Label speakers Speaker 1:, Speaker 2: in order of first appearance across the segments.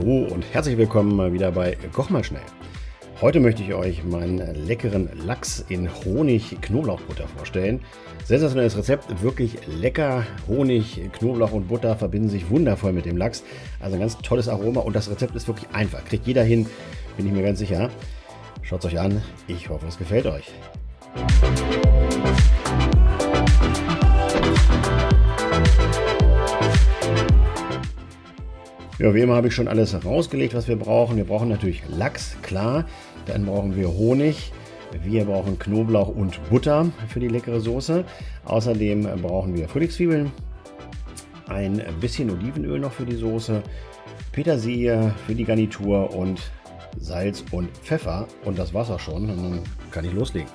Speaker 1: Hallo und herzlich willkommen mal wieder bei Koch mal schnell. Heute möchte ich euch meinen leckeren Lachs in Honig-Knoblauchbutter vorstellen. Sensationelles Rezept, wirklich lecker. Honig, Knoblauch und Butter verbinden sich wundervoll mit dem Lachs. Also ein ganz tolles Aroma und das Rezept ist wirklich einfach. Kriegt jeder hin, bin ich mir ganz sicher. Schaut es euch an, ich hoffe es gefällt euch. Ja, wie immer habe ich schon alles rausgelegt, was wir brauchen. Wir brauchen natürlich Lachs, klar. Dann brauchen wir Honig. Wir brauchen Knoblauch und Butter für die leckere Soße. Außerdem brauchen wir Frühlingszwiebeln, ein bisschen Olivenöl noch für die Soße, Petersilie für die Garnitur und Salz und Pfeffer. Und das war's auch schon. Und dann kann ich loslegen.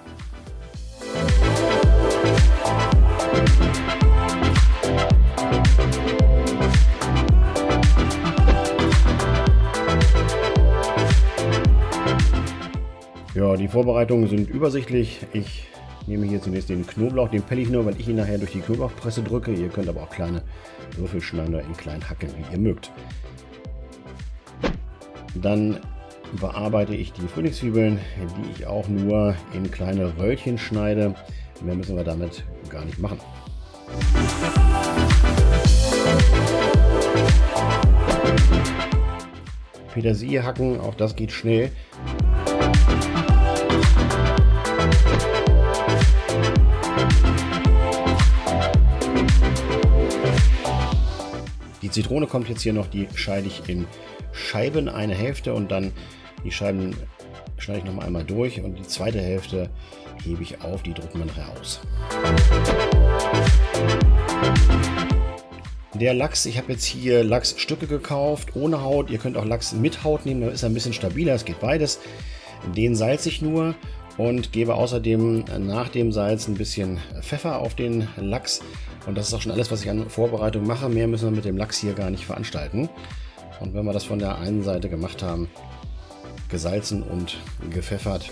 Speaker 1: Ja, die Vorbereitungen sind übersichtlich. Ich nehme hier zunächst den Knoblauch, den pelle ich nur, weil ich ihn nachher durch die Knoblauchpresse drücke. Ihr könnt aber auch kleine Würfel schneiden oder in kleinen hacken, wie ihr mögt. Dann bearbeite ich die Frühlingszwiebeln, die ich auch nur in kleine Röllchen schneide. Mehr müssen wir damit gar nicht machen. Petersilie hacken, auch das geht schnell. Die Zitrone kommt jetzt hier noch, die scheide ich in Scheiben, eine Hälfte und dann die Scheiben schneide ich noch einmal durch und die zweite Hälfte hebe ich auf, die drücken wir nachher aus. Der Lachs, ich habe jetzt hier Lachsstücke gekauft, ohne Haut. Ihr könnt auch Lachs mit Haut nehmen, dann ist er ein bisschen stabiler, es geht beides. Den salze ich nur und gebe außerdem nach dem Salz ein bisschen Pfeffer auf den Lachs und das ist auch schon alles, was ich an Vorbereitung mache. Mehr müssen wir mit dem Lachs hier gar nicht veranstalten. Und wenn wir das von der einen Seite gemacht haben, gesalzen und gepfeffert,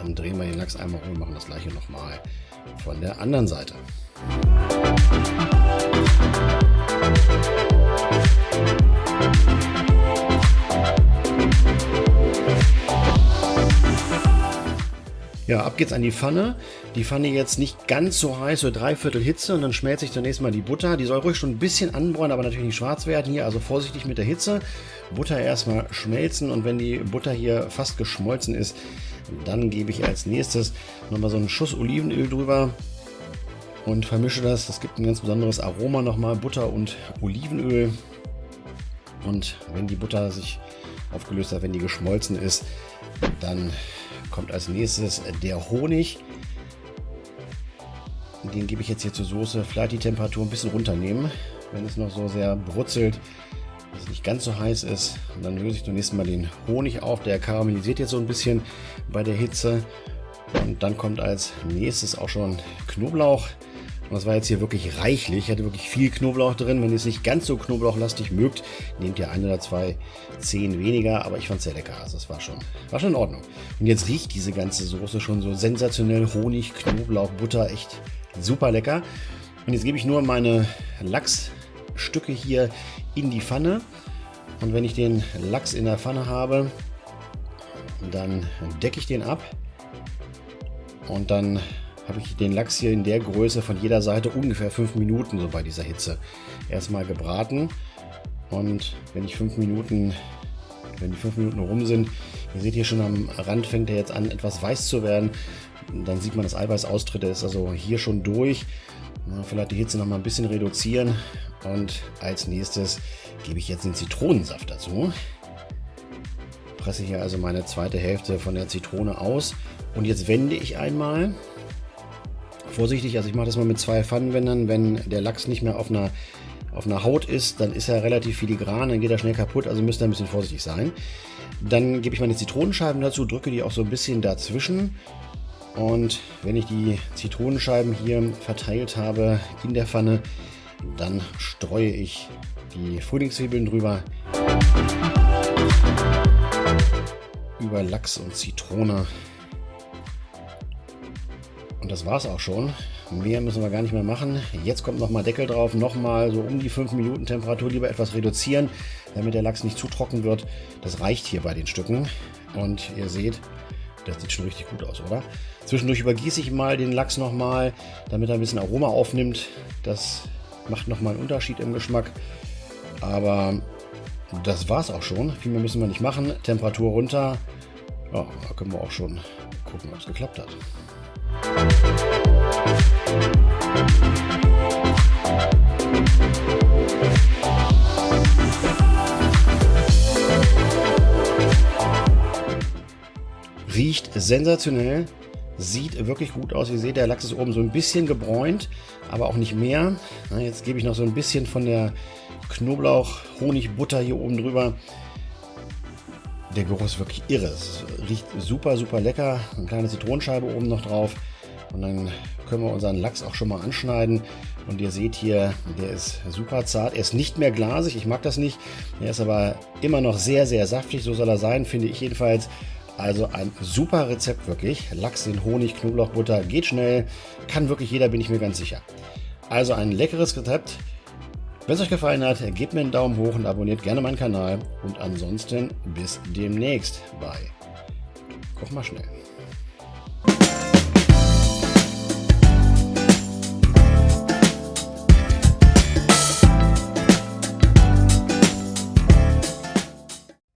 Speaker 1: dann drehen wir den Lachs einmal um und machen das gleiche nochmal von der anderen Seite. Ja, ab geht's an die Pfanne. Die Pfanne jetzt nicht ganz so heiß, so dreiviertel Hitze und dann schmelze ich zunächst mal die Butter. Die soll ruhig schon ein bisschen anbräunen, aber natürlich nicht schwarz werden hier, also vorsichtig mit der Hitze. Butter erstmal schmelzen und wenn die Butter hier fast geschmolzen ist, dann gebe ich als nächstes nochmal so einen Schuss Olivenöl drüber und vermische das. Das gibt ein ganz besonderes Aroma nochmal, Butter und Olivenöl. Und wenn die Butter sich aufgelöst hat, wenn die geschmolzen ist, dann kommt als nächstes der Honig. Den gebe ich jetzt hier zur Soße. Vielleicht die Temperatur ein bisschen runternehmen, wenn es noch so sehr brutzelt, dass es nicht ganz so heiß ist. Und dann löse ich zunächst mal den Honig auf. Der karamellisiert jetzt so ein bisschen bei der Hitze. Und dann kommt als nächstes auch schon Knoblauch. Und das war jetzt hier wirklich reichlich. Ich hatte wirklich viel Knoblauch drin. Wenn ihr es nicht ganz so knoblauchlastig mögt, nehmt ihr ein oder zwei Zehen weniger. Aber ich fand es sehr lecker. Also das war schon, war schon in Ordnung. Und jetzt riecht diese ganze Soße schon so sensationell. Honig, Knoblauch, Butter. Echt super lecker. Und jetzt gebe ich nur meine Lachsstücke hier in die Pfanne. Und wenn ich den Lachs in der Pfanne habe, dann decke ich den ab. Und dann habe ich den Lachs hier in der Größe von jeder Seite ungefähr 5 Minuten so bei dieser Hitze erstmal gebraten. Und wenn ich 5 Minuten, wenn die 5 Minuten rum sind, ihr seht hier schon am Rand fängt er jetzt an etwas weiß zu werden. Dann sieht man das Eiweißaustritt, der ist also hier schon durch. Vielleicht die Hitze noch mal ein bisschen reduzieren. Und als nächstes gebe ich jetzt den Zitronensaft dazu. Presse hier also meine zweite Hälfte von der Zitrone aus. Und jetzt wende ich einmal vorsichtig. Also ich mache das mal mit zwei Pfannenwändern. Wenn der Lachs nicht mehr auf einer, auf einer Haut ist, dann ist er relativ filigran, dann geht er schnell kaputt. Also müsst ihr ein bisschen vorsichtig sein. Dann gebe ich meine Zitronenscheiben dazu, drücke die auch so ein bisschen dazwischen. Und wenn ich die Zitronenscheiben hier verteilt habe in der Pfanne, dann streue ich die Frühlingszwiebeln drüber. Über Lachs und Zitrone das war es auch schon. Mehr müssen wir gar nicht mehr machen. Jetzt kommt nochmal Deckel drauf, nochmal so um die 5 Minuten Temperatur lieber etwas reduzieren. damit der Lachs nicht zu trocken wird. Das reicht hier bei den Stücken. Und ihr seht, das sieht schon richtig gut aus, oder? Zwischendurch übergieße ich mal den Lachs nochmal, damit er ein bisschen Aroma aufnimmt. Das macht nochmal einen Unterschied im Geschmack. Aber das war es auch schon. Viel mehr müssen wir nicht machen. Temperatur runter. Ja, da können wir auch schon gucken, ob es geklappt hat. Riecht sensationell. Sieht wirklich gut aus. Ihr seht, der Lachs ist oben so ein bisschen gebräunt, aber auch nicht mehr. jetzt gebe ich noch so ein bisschen von der Knoblauch-Honig-Butter hier oben drüber. Der Geruch ist wirklich irre. Es riecht super, super lecker. Eine kleine Zitronenscheibe oben noch drauf. Und dann können wir unseren Lachs auch schon mal anschneiden. Und ihr seht hier, der ist super zart. Er ist nicht mehr glasig, ich mag das nicht. Er ist aber immer noch sehr, sehr saftig. So soll er sein, finde ich jedenfalls. Also ein super Rezept wirklich. Lachs in Honig, Knoblauchbutter, geht schnell. Kann wirklich jeder, bin ich mir ganz sicher. Also ein leckeres Rezept. Wenn es euch gefallen hat, gebt mir einen Daumen hoch und abonniert gerne meinen Kanal. Und ansonsten bis demnächst bei Koch mal schnell.